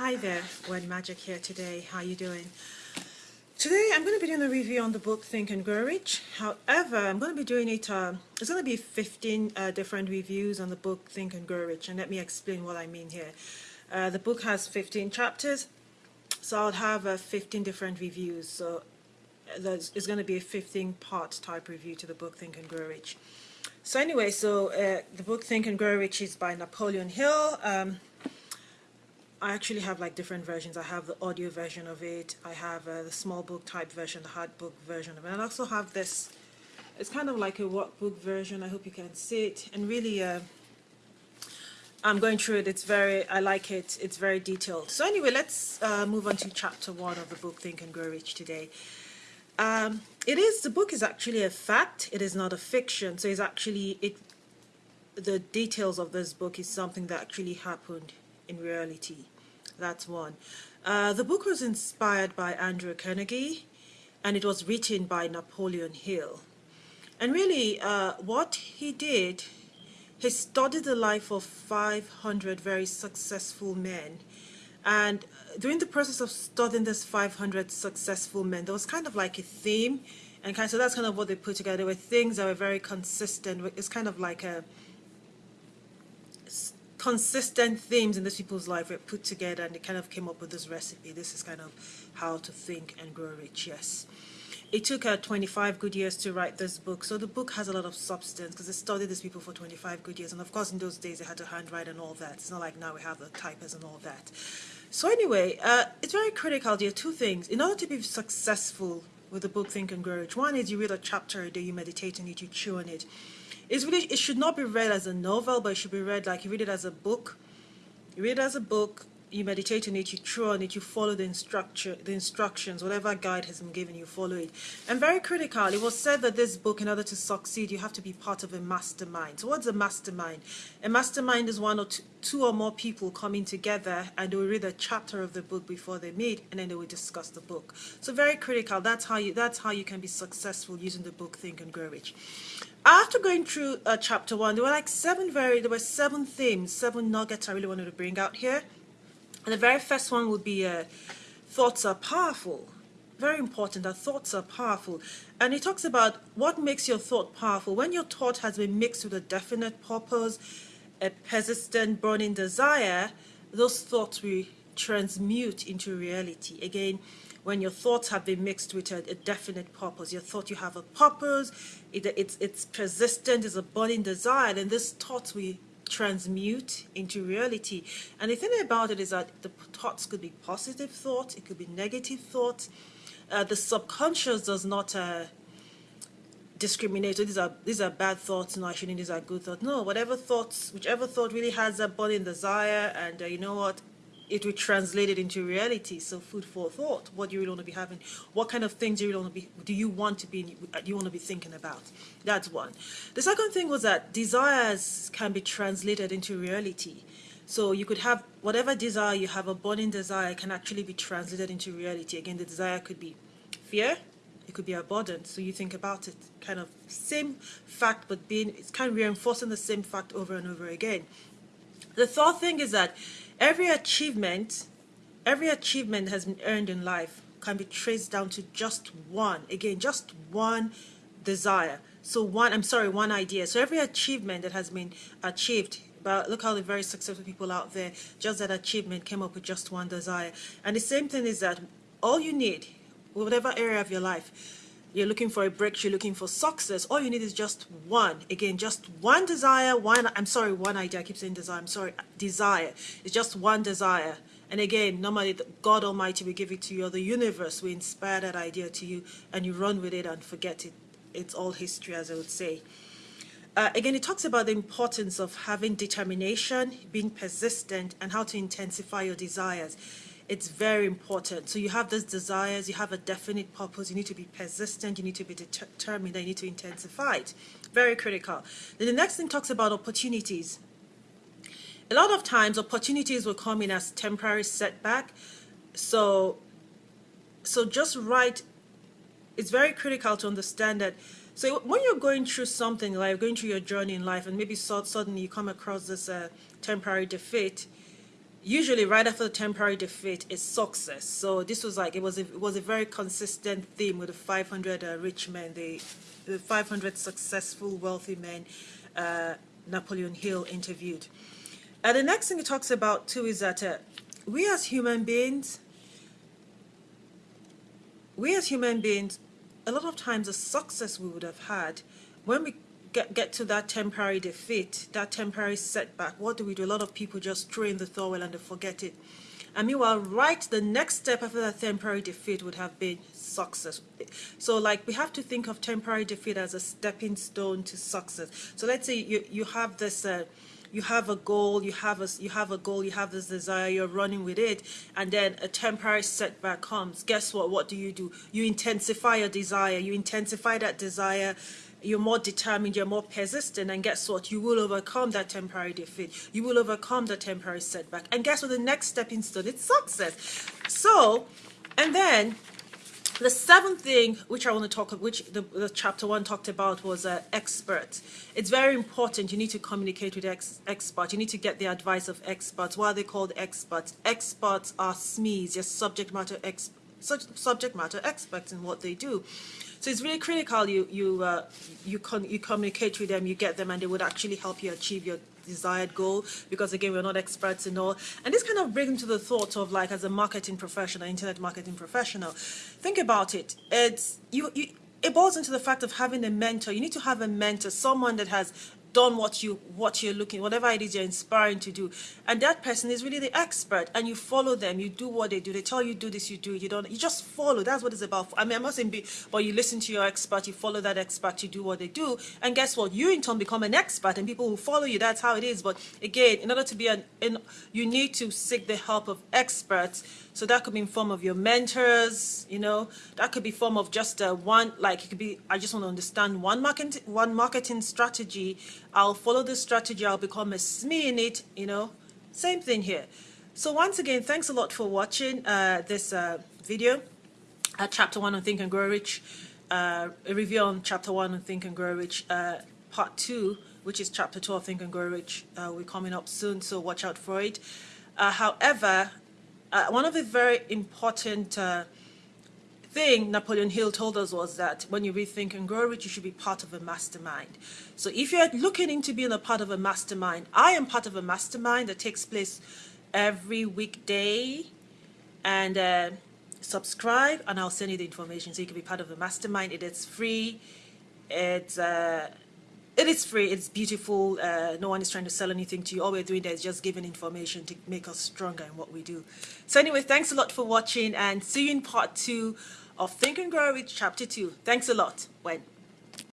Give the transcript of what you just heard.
Hi there, When Magic here today. How you doing? Today I'm going to be doing a review on the book Think and Grow Rich. However, I'm going to be doing it, uh, it's going to be 15 uh, different reviews on the book Think and Grow Rich and let me explain what I mean here. Uh, the book has 15 chapters, so I'll have uh, 15 different reviews. So there's, it's going to be a 15 part type review to the book Think and Grow Rich. So anyway, so uh, the book Think and Grow Rich is by Napoleon Hill. Um, I actually have like different versions. I have the audio version of it. I have uh, the small book type version, the hard book version of it. And I also have this. It's kind of like a workbook version. I hope you can see it. And really, uh, I'm going through it. It's very, I like it. It's very detailed. So anyway, let's uh, move on to chapter one of the book Think and Grow Rich today. Um, it is, the book is actually a fact. It is not a fiction. So it's actually, it. the details of this book is something that actually happened in reality. That's one. Uh, the book was inspired by Andrew Carnegie and it was written by Napoleon Hill. And really, uh, what he did, he studied the life of 500 very successful men. And during the process of studying this 500 successful men, there was kind of like a theme. And kind of, so that's kind of what they put together. Were things that were very consistent. It's kind of like a consistent themes in these people's life were put together and they kind of came up with this recipe. This is kind of how to think and grow rich, yes. It took her 25 good years to write this book, so the book has a lot of substance because they studied these people for 25 good years, and of course in those days they had to handwrite and all that. It's not like now we have the typers and all that. So anyway, uh, it's very critical. There are two things. In order to be successful with the book Think and Grow Rich, one is you read a chapter a day, you meditate on it, you chew on it. It's really, it should not be read as a novel, but it should be read like you read it as a book. You read it as a book, you meditate on it, you chew on it, you follow the instruction, the instructions, whatever guide has been given, you follow it. And very critical, it was said that this book, in order to succeed, you have to be part of a mastermind. So what's a mastermind? A mastermind is one or two, two or more people coming together and they will read a chapter of the book before they meet and then they will discuss the book. So very critical, that's how you, that's how you can be successful using the book Think and Grow Rich after going through uh, chapter one, there were like seven very, there were seven themes, seven nuggets I really wanted to bring out here. And the very first one would be uh, thoughts are powerful. Very important that thoughts are powerful. And he talks about what makes your thought powerful. When your thought has been mixed with a definite purpose, a persistent burning desire, those thoughts will transmute into reality. Again, when your thoughts have been mixed with a, a definite purpose. Your thought you have a purpose, it, it's, it's persistent, it's a burning desire, and this thought will transmute into reality. And the thing about it is that the thoughts could be positive thoughts, it could be negative thoughts. Uh, the subconscious does not uh, discriminate. So these are these are bad thoughts. No, I shouldn't. These are good thoughts. No, whatever thoughts, whichever thought really has a burning desire, and uh, you know what, it will translate it into reality. So food for thought. What do you really want to be having? What kind of things do you really want to be? Do you want to be? Do you want to be thinking about? That's one. The second thing was that desires can be translated into reality. So you could have whatever desire you have, a burning desire can actually be translated into reality. Again, the desire could be fear, it could be abundance. So you think about it, kind of same fact, but being it's kind of reinforcing the same fact over and over again. The third thing is that Every achievement, every achievement has been earned in life can be traced down to just one, again, just one desire. So one, I'm sorry, one idea. So every achievement that has been achieved, but look how the very successful people out there, just that achievement came up with just one desire. And the same thing is that all you need, whatever area of your life, you're looking for a breakthrough, looking for success, all you need is just one. Again, just one desire, one, I'm sorry, one idea, I keep saying desire, I'm sorry, desire. It's just one desire. And again, normally God Almighty will give it to you, or the universe will inspire that idea to you, and you run with it and forget it. It's all history, as I would say. Uh, again, it talks about the importance of having determination, being persistent, and how to intensify your desires it's very important. So you have those desires, you have a definite purpose, you need to be persistent, you need to be determined, you need to intensify it. Very critical. Then the next thing talks about opportunities. A lot of times opportunities will come in as temporary setback. So, so just right, it's very critical to understand that so when you're going through something like going through your journey in life and maybe suddenly you come across this uh, temporary defeat, usually right after the temporary defeat is success. So this was like, it was a, it was a very consistent theme with the 500 uh, rich men, the, the 500 successful wealthy men uh, Napoleon Hill interviewed. And the next thing he talks about too is that uh, we as human beings, we as human beings, a lot of times the success we would have had when we get, get to that temporary defeat, that temporary setback, what do we do? A lot of people just throw in the towel and they forget it. And meanwhile, right, the next step after that temporary defeat would have been success. So like we have to think of temporary defeat as a stepping stone to success. So let's say you, you have this, uh, you have a goal, you have a, you have a goal, you have this desire, you're running with it, and then a temporary setback comes. Guess what? What do you do? You intensify your desire. You intensify that desire you're more determined, you're more persistent, and guess what? You will overcome that temporary defeat. You will overcome the temporary setback. And guess what? The next stepping stone, it's success. So, and then the seventh thing which I want to talk about, which the, the, chapter one talked about was uh, experts. It's very important. You need to communicate with ex experts. You need to get the advice of experts. Why are they called experts? Experts are SMEs, just subject matter experts subject matter experts in what they do. So it's really critical you you uh, you con you communicate with them, you get them, and they would actually help you achieve your desired goal. Because again, we're not experts in all. And this kind of brings into the thought of like as a marketing professional, internet marketing professional, think about it. It's you you it boils into the fact of having a mentor. You need to have a mentor, someone that has done what you what you're looking whatever it is you're inspiring to do. And that person is really the expert and you follow them. You do what they do. They tell you do this you do you don't you just follow. That's what it's about. I mean i'm not saying be but you listen to your expert you follow that expert you do what they do. And guess what? You in turn become an expert and people will follow you that's how it is. But again in order to be an in, you need to seek the help of experts. So that could be in form of your mentors, you know, that could be form of just a one, like it could be, I just want to understand one marketing, one marketing strategy. I'll follow this strategy. I'll become a SME in it, you know, same thing here. So once again, thanks a lot for watching uh, this uh, video, uh, chapter one on Think and Grow Rich, uh, a review on chapter one on Think and Grow Rich, uh, part two, which is chapter two of Think and Grow Rich. Uh, we're coming up soon, so watch out for it. however, one of the very important thing Napoleon Hill told us was that when you rethink and grow rich, you should be part of a mastermind. So if you're looking into being a part of a mastermind, I am part of a mastermind that takes place every weekday. And uh, subscribe, and I'll send you the information so you can be part of a mastermind. It is free. It's uh, it is free, it's beautiful, uh, no one is trying to sell anything to you. All we're doing there is just giving information to make us stronger in what we do. So anyway, thanks a lot for watching and see you in part two of Think and Grow Rich Chapter 2. Thanks a lot. When?